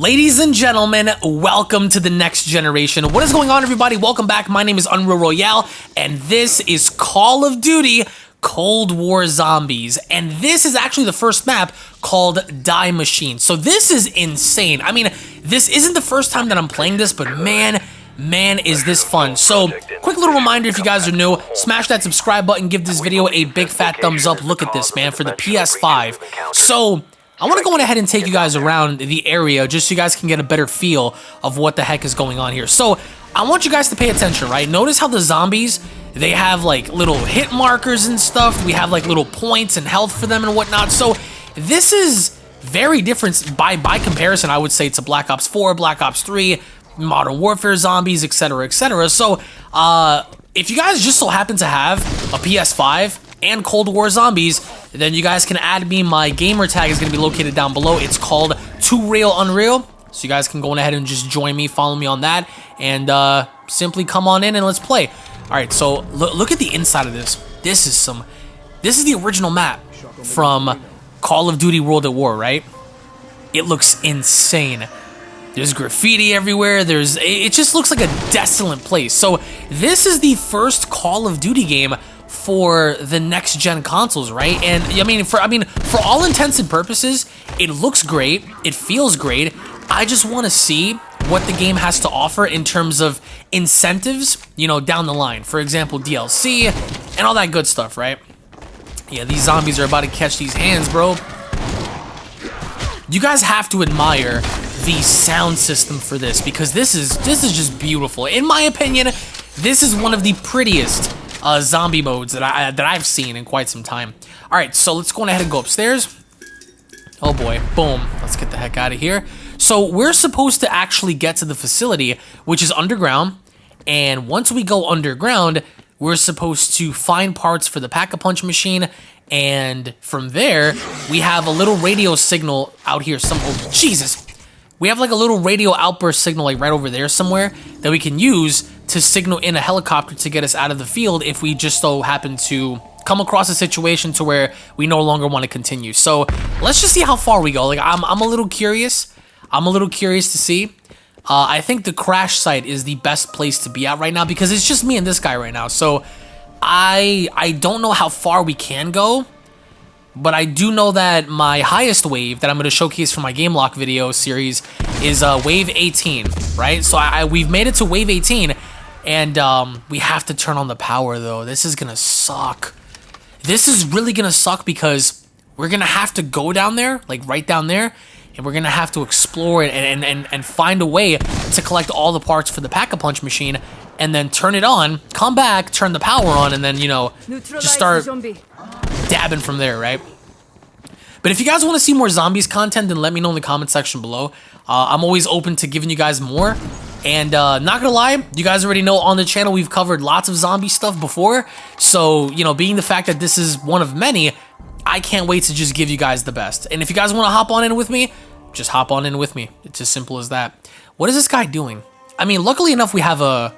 Ladies and gentlemen, welcome to the next generation. What is going on, everybody? Welcome back. My name is Unreal Royale, and this is Call of Duty Cold War Zombies. And this is actually the first map called Die Machine. So this is insane. I mean, this isn't the first time that I'm playing this, but man, man is this fun so quick little reminder if you guys are new smash that subscribe button give this video a big fat thumbs up look at this man for the ps5 so I want to go ahead and take you guys around the area just so you guys can get a better feel of what the heck is going on here. So I want you guys to pay attention, right? Notice how the zombies, they have like little hit markers and stuff. We have like little points and health for them and whatnot. So this is very different by, by comparison, I would say, to Black Ops 4, Black Ops 3, Modern Warfare zombies, etc., etc. So uh, if you guys just so happen to have a PS5 and Cold War Zombies, then you guys can add me. My gamer tag is going to be located down below. It's called 2Real Unreal. So you guys can go ahead and just join me, follow me on that, and uh, simply come on in and let's play. All right, so look at the inside of this. This is some, this is the original map from Call of Duty World at War, right? It looks insane. There's graffiti everywhere. There's it just looks like a desolate place. So this is the first Call of Duty game for the next gen consoles, right? And I mean, for I mean, for all intents and purposes, it looks great. It feels great. I just want to see what the game has to offer in terms of incentives, you know, down the line. For example, DLC and all that good stuff, right? Yeah, these zombies are about to catch these hands, bro. You guys have to admire the sound system for this because this is this is just beautiful. In my opinion, this is one of the prettiest uh, zombie modes that I that I've seen in quite some time. All right, so let's go ahead and go upstairs. Oh boy, boom. Let's get the heck out of here. So we're supposed to actually get to the facility, which is underground. And once we go underground, we're supposed to find parts for the Pack-a-Punch machine. And from there, we have a little radio signal out here. Some oh, Jesus. We have like a little radio outburst signal like right over there somewhere that we can use to signal in a helicopter to get us out of the field if we just so happen to come across a situation to where we no longer want to continue. So let's just see how far we go. Like I'm, I'm a little curious. I'm a little curious to see. Uh, I think the crash site is the best place to be at right now because it's just me and this guy right now. So I I don't know how far we can go, but I do know that my highest wave that I'm going to showcase for my game lock video series is uh, wave 18, right? So I, I we've made it to wave 18 and um, we have to turn on the power though. This is gonna suck. This is really gonna suck because we're gonna have to go down there, like right down there, and we're gonna have to explore it and, and, and find a way to collect all the parts for the Pack-a-Punch machine and then turn it on, come back, turn the power on, and then, you know, just start dabbing from there, right? But if you guys want to see more zombies content, then let me know in the comment section below. Uh, I'm always open to giving you guys more. And uh, not gonna lie, you guys already know on the channel we've covered lots of zombie stuff before. So, you know, being the fact that this is one of many, I can't wait to just give you guys the best. And if you guys want to hop on in with me, just hop on in with me. It's as simple as that. What is this guy doing? I mean, luckily enough, we have a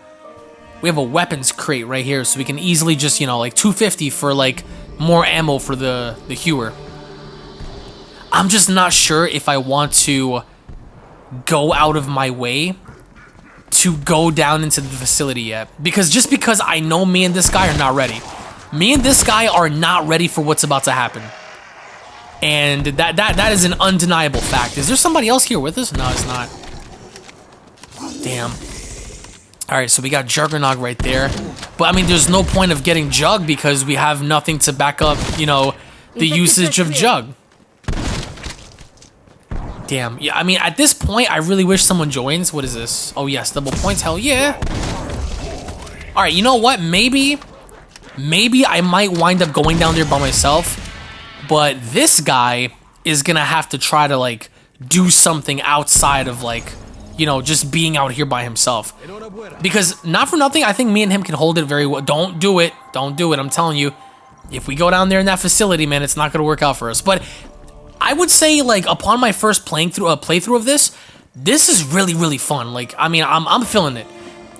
we have a weapons crate right here, so we can easily just, you know, like 250 for like more ammo for the the Hauer. I'm just not sure if I want to go out of my way to go down into the facility yet. Because just because I know me and this guy are not ready. Me and this guy are not ready for what's about to happen. And that, that, that is an undeniable fact. Is there somebody else here with us? No, it's not. Damn. Alright, so we got Juggernog right there. But, I mean, there's no point of getting Jug because we have nothing to back up, you know, the usage of Jug. Damn. Yeah, I mean, at this point, I really wish someone joins. What is this? Oh, yes, double points. Hell yeah. All right, you know what? Maybe, maybe I might wind up going down there by myself. But this guy is going to have to try to, like, do something outside of, like, you know, just being out here by himself. Because, not for nothing, I think me and him can hold it very well. Don't do it. Don't do it. I'm telling you. If we go down there in that facility, man, it's not going to work out for us. But I would say like upon my first playing through a uh, playthrough of this, this is really really fun. Like I mean, I'm I'm feeling it.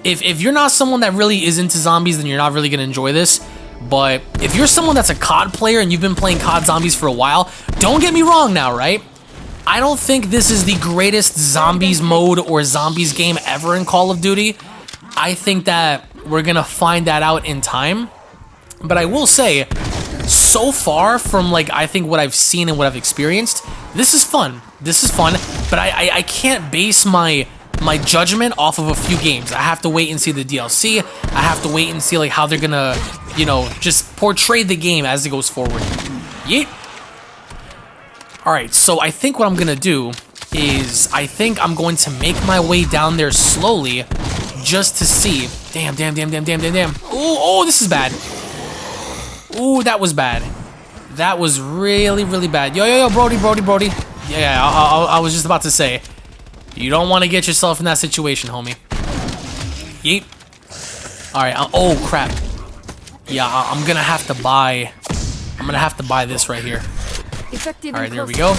If if you're not someone that really is into zombies, then you're not really gonna enjoy this. But if you're someone that's a COD player and you've been playing COD Zombies for a while, don't get me wrong now, right? I don't think this is the greatest zombies mode or zombies game ever in Call of Duty. I think that we're gonna find that out in time. But I will say, so far from like I think what I've seen and what I've experienced, this is fun. This is fun, but I, I, I can't base my my judgment off of a few games. I have to wait and see the DLC. I have to wait and see like how they're gonna, you know, just portray the game as it goes forward. Yeet. Alright, so I think what I'm gonna do is I think I'm going to make my way down there slowly just to see. Damn, damn, damn, damn, damn, damn, damn. Oh, oh, this is bad. Ooh, that was bad. That was really, really bad. Yo, yo, yo, Brody, Brody, Brody. Yeah, I, I, I was just about to say. You don't want to get yourself in that situation, homie. Yeet. Alright, uh, oh, crap. Yeah, I, I'm gonna have to buy... I'm gonna have to buy this right here. Alright, there we go.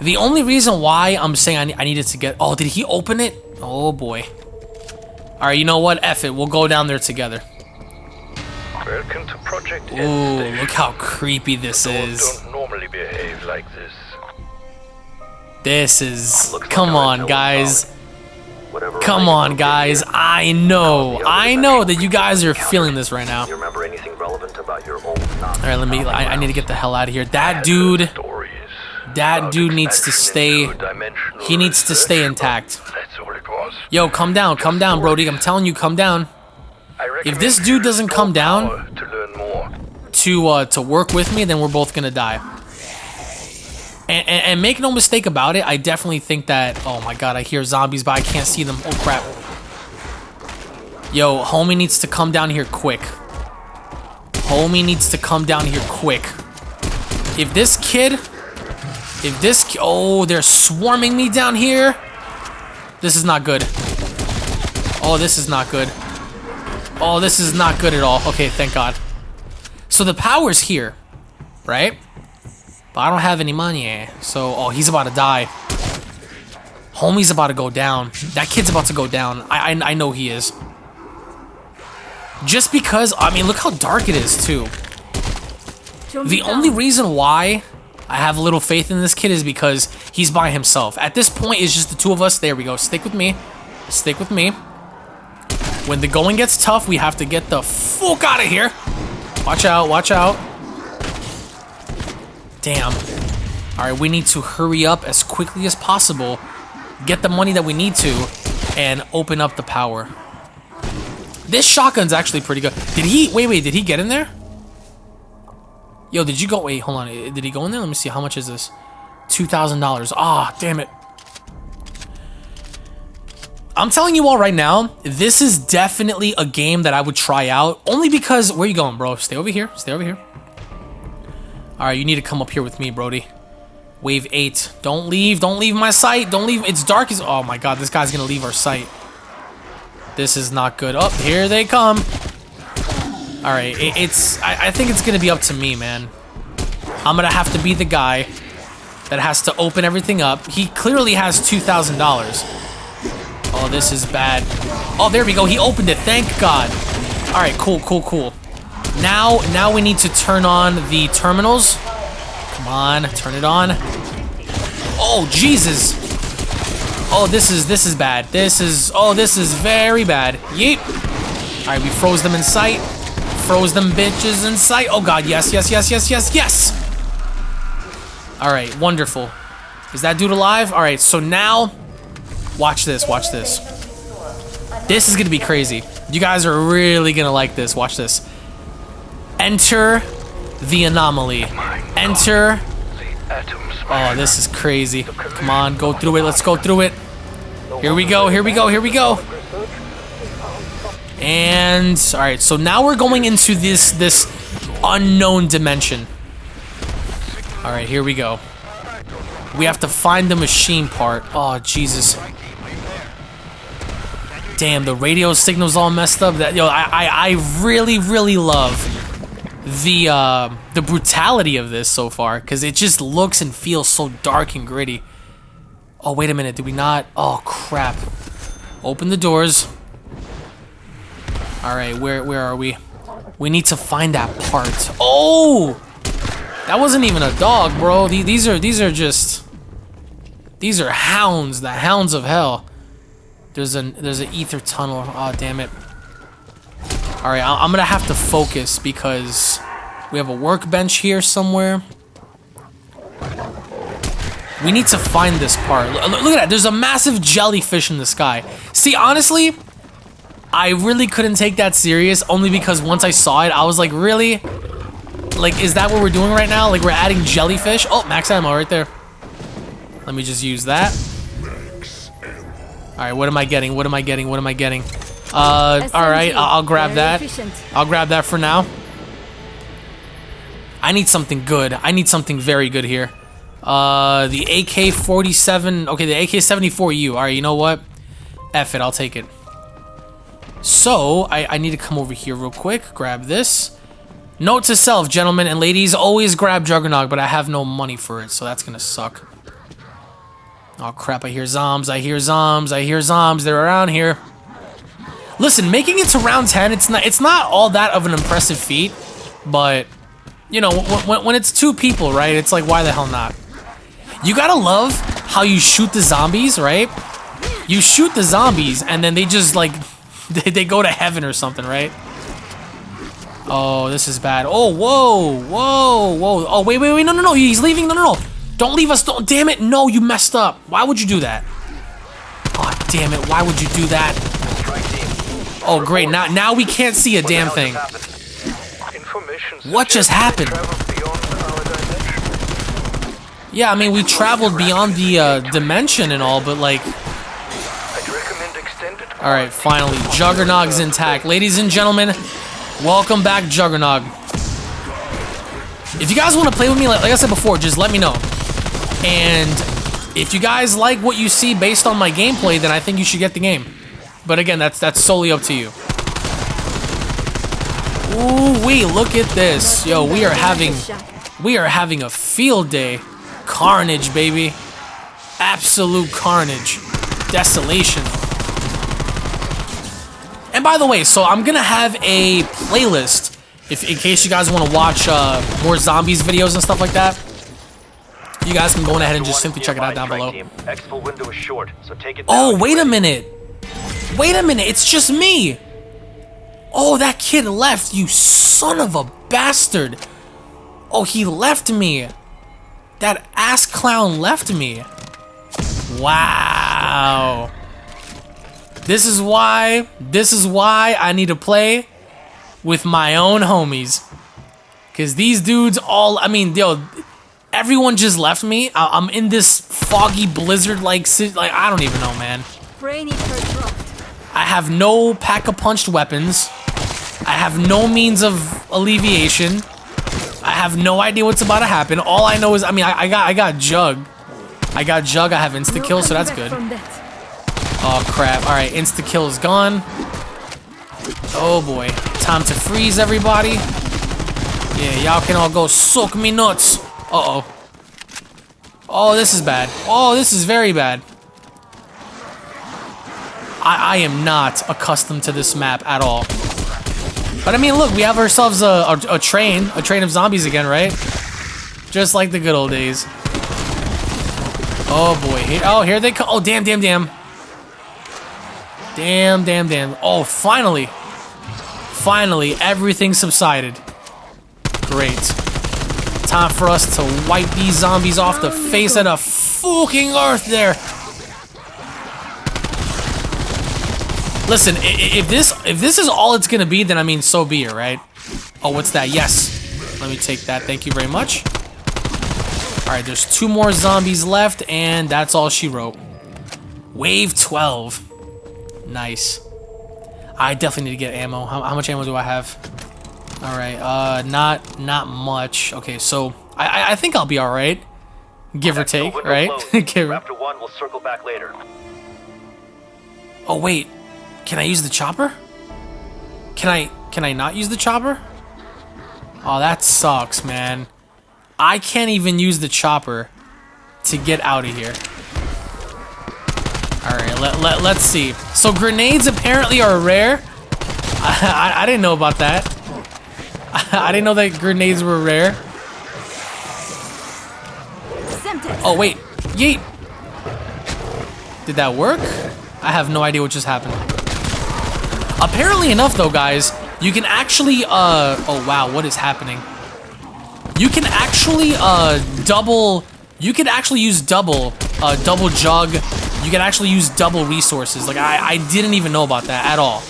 The only reason why I'm saying I, I needed to get... Oh, did he open it? Oh, boy. Alright, you know what? F it. We'll go down there together. Welcome to Project Ooh, look how creepy this Doors is. don't normally behave like this. This is... Looks Come I on, guys. Come on, guys. I know. I know that you guys are feeling this right now. You remember anything relevant about your old Alright, let me... I, I need to get the hell out of here. That dude... That dude needs to stay... He needs to stay intact. That's all it was. Yo, come down. Come down, Brody. I'm telling you, come down. If this dude doesn't come down- to to uh, to work with me, then we're both gonna die. And, and, and make no mistake about it, I definitely think that. Oh my god, I hear zombies, but I can't see them. Oh crap! Yo, homie needs to come down here quick. Homie needs to come down here quick. If this kid, if this, oh, they're swarming me down here. This is not good. Oh, this is not good. Oh, this is not good at all. Okay, thank God. So the power's here, right? But I don't have any money. Eh? So, oh, he's about to die. Homie's about to go down. That kid's about to go down. I, I, I know he is. Just because, I mean, look how dark it is, too. The only reason why I have a little faith in this kid is because he's by himself. At this point, it's just the two of us. There we go. Stick with me. Stick with me. When the going gets tough, we have to get the fuck out of here. Watch out, watch out. Damn. Alright, we need to hurry up as quickly as possible, get the money that we need to, and open up the power. This shotgun's actually pretty good. Did he, wait, wait, did he get in there? Yo, did you go, wait, hold on, eh, did he go in there? Let me see, how much is this? $2,000. Ah, damn it. I'm telling you all right now, this is definitely a game that I would try out. Only because, where you going, bro? Stay over here. Stay over here. All right, you need to come up here with me, Brody. Wave 8. Don't leave. Don't leave my sight. Don't leave. It's dark as... Oh, my God. This guy's going to leave our sight. This is not good. Oh, here they come. All right. It, it's... I, I think it's to be up to me, man. I'm to have to be the guy that has to open everything up. He clearly has $2,000. Oh, this is bad. Oh, there we go. He opened it. Thank God. All right, cool, cool, cool. Now, now we need to turn on the terminals. Come on, turn it on. Oh, Jesus. Oh, this is this is bad. This is oh, this is very bad. Yeet. All right, we froze them in sight. Froze them bitches in sight. Oh God, yes, yes, yes, yes, yes, yes. All right, wonderful. Is that dude alive? All right, so now Watch this, watch this. This is gonna be crazy. You guys are really gonna like this. Watch this. Enter the anomaly. Enter. Oh, this is crazy. Come on, go through it. Let's go through it. Here we go, here we go, here we go. And all right, so now we're going into this this unknown dimension. All right, here we go. We have to find the machine part. Oh, Jesus. Damn, the radio signal's all messed up. That yo, I I, I really really love the uh, the brutality of this so far because it just looks and feels so dark and gritty. Oh wait a minute, did we not? Oh crap! Open the doors. All right, where where are we? We need to find that part. Oh, That wasn't even a dog, bro. The- These are these are just these are hounds, the hounds of hell. There's an there's an Aether tunnel. Oh damn it. All right, I- I'm gonna have to focus because we have a workbench here somewhere. We need to find this part. Look, look at that. There's a massive jellyfish in the sky. See, honestly, I really couldn't take that serious only because once I saw it, I was like, really? Like, is that what we're doing right now? Like, we're adding jellyfish? Oh, max ammo right there. Let me just use that. All right, what am I getting? What am I getting? What am I getting? Uh, all right, I'll, grab that. I'll grab that for now. I need something good. I need something very good here. Uh, the AK-47. Okay, the AK-74U. All right, you know what? F it. I'll take it. So, I, I need to come over here real quick. Grab this. Note to self, gentlemen and ladies, always grab Juggernog, but I have no money for it, so that's gonna suck. Oh crap, I hear zombs, I hear zombs, I hear zombs, they're around here. Listen, making it to round 10, it's not it's not all that of an impressive feat, but you know, when, when it's two people, right? It's like why the hell not? You gotta love how you shoot the zombies, right? You shoot the zombies and then they just like they, they go to heaven or something, right? Oh, this is bad. Oh, whoa, whoa, whoa. Oh, wait, wait, wait. No, no, no. He's leaving. No, no, no. Don't leave us. Don't. Damn it. No, you messed up. Why would you do that? Oh, damn it. Why would you do that? Oh, great. Now, now we can't see a damn thing. hell just happened? Information What just happened? traveled beyond our dimension. Yeah, I mean, we traveled beyond the uh, dimension and all, but like, I'd recommend extended all right, finally, Juggernog's intact. Ladies and gentlemen, welcome back, Juggernog. If you guys want to play with me, like, like I said before, just let me know. And if you guys like what you see based on my gameplay, then I think you should get the game. But again, that's that's solely up to you. Ooh, we look at this. Yo, we are having we are having a field day. Carnage, baby. Absolute carnage. Desolation. And by the way, so I'm gonna have a playlist if in case you guys want to watch uh, more zombies videos and stuff like that. You guys can go on ahead and just simply check it out down below. Exfil window is short, so take it Oh, wait a minute. Wait a minute, it's just me. Oh, that kid left, you son of a bastard. Oh, he left me. That ass clown left me. Wow. This is why, this is why I need to play with my own homies. Cause these dudes all, I mean, yo, everyone just left me. I- I'm in this foggy blizzard like, like I don't even know, man. Brainy. I have no Pack-a-Punched weapons. I have no means of alleviation. I have no idea what's about to happen. All I know is, I mean, I, I got, I got Jug. I got Jug. I have insta-kill, so that's good. Oh crap! All right, insta kill is gone. Oh boy, time to freeze everybody. Yeah, y'all can all go suck me nuts. Uh oh. Oh, this is bad. Oh, this is very bad. I, I am not accustomed to this map at all. But I mean, look, we have ourselves a, a, a train, a train of zombies again, right? Just like the good old days. Oh boy, here, oh here they come. Oh damn, damn, damn. Damn, damn, damn. Oh, finally. Finally, everything subsided. Great. Time for us to wipe these zombies off the face of the fucking earth there. Listen, if this if this is all it's gonna be, then I mean, so be it, right? Oh, what's that? Yes. Let me take that. Thank you very much. All right, there's two more zombies left, and that's all she wrote. Wave 12. Nice. I definitely need to get ammo. How, how much ammo do I have? All right, uh, not not much. Okay, so I I, I think I'll be all right, give or take, right? Give- Raptor 1 will circle back later. oh wait, can I use the chopper? Can I can I not use the chopper? Oh, that sucks, man. I can't even use the chopper to get out of here. All right, let, let, let's see. So grenades apparently are rare. I, I, I didn't know about that. I didn't know that grenades were rare. Oh, wait. Yeet. Did that work? I have no idea what just happened. Apparently enough, though, guys, you can actually, uh... Oh, wow, what is happening? You can actually, uh, double... You can actually use double, uh, double jug. You can actually use double resources. Like, I, I didn't even know about that at all.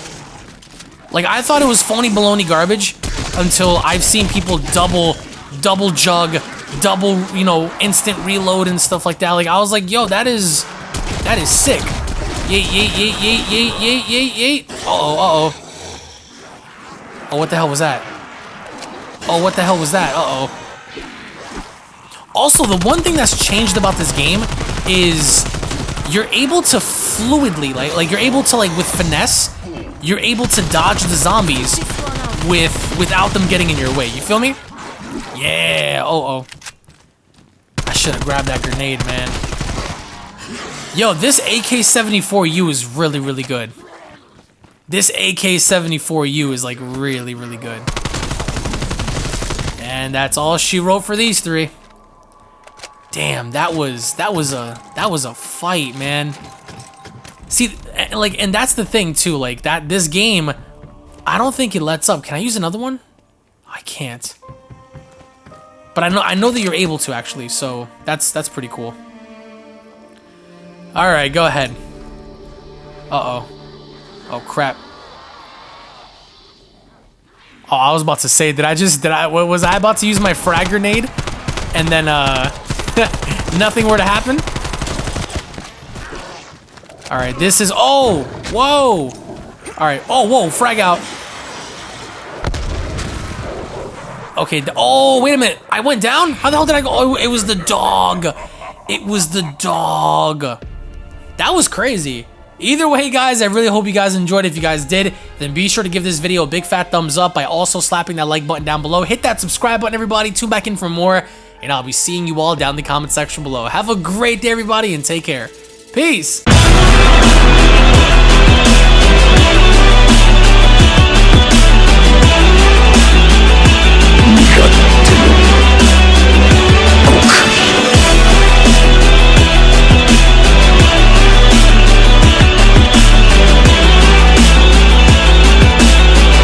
Like, I thought it was phony baloney garbage until I've seen people double, double jug, double, you know, instant reload and stuff like that. Like, I was like, yo, that is, that is sick. Yeet, yeet, yeet, yeet, yeet, yeet, yeet, yeet. Uh-oh, uh-oh. Oh, what the hell was that? Oh, what the hell was that? Uh-oh. Also, the one thing that's changed about this game is you're able to fluidly, like, like you're able to, like, with finesse, you're able to dodge the zombies with without them getting in your way. You feel me? Yeah. Oh, oh. I should have grabbed that grenade, man. Yo, this AK-74U is really, really good. This AK-74U is like really, really good. And that's all she wrote for these three. Damn, that was that was a that was a fight, man. See, eh, like, and that's the thing too. Like that, this game, I don't think it lets up. Can I use another one? I can't. But I know I know that you're able to actually, so that's that's pretty cool. All right, go ahead. Uh oh. Crap. Oh, I was about to say, did I just did I was I about to use my frag grenade, and then uh, nothing were to happen? All right, this is oh whoa. All right, oh whoa, frag out. Okay, oh wait a minute, I went down. How the hell did I go? Oh, it was the dog. It was the dog. That was crazy. Either way, guys, I really hope you guys enjoyed. If you guys did, then be sure to give this video a big fat thumbs up by also slapping that like button down below. Hit that subscribe button, everybody. Tune back in for more, and I'll be seeing you all down in the comment section below. Have a great day, everybody, and take care. Peace.